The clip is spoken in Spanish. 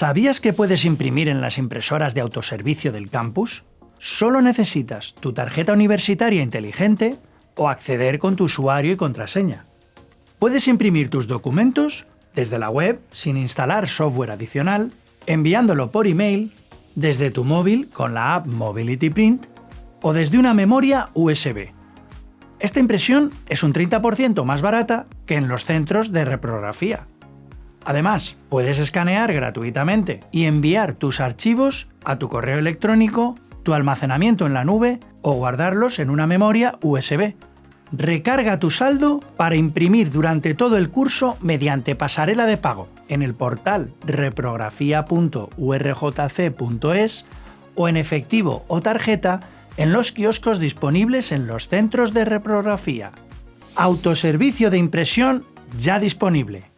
¿Sabías que puedes imprimir en las impresoras de autoservicio del campus? Solo necesitas tu tarjeta universitaria inteligente o acceder con tu usuario y contraseña. Puedes imprimir tus documentos desde la web sin instalar software adicional, enviándolo por email, desde tu móvil con la app Mobility Print o desde una memoria USB. Esta impresión es un 30% más barata que en los centros de reprografía. Además, puedes escanear gratuitamente y enviar tus archivos a tu correo electrónico, tu almacenamiento en la nube o guardarlos en una memoria USB. Recarga tu saldo para imprimir durante todo el curso mediante pasarela de pago en el portal reprografía.urjc.es o en efectivo o tarjeta en los kioscos disponibles en los centros de reprografía. Autoservicio de impresión ya disponible.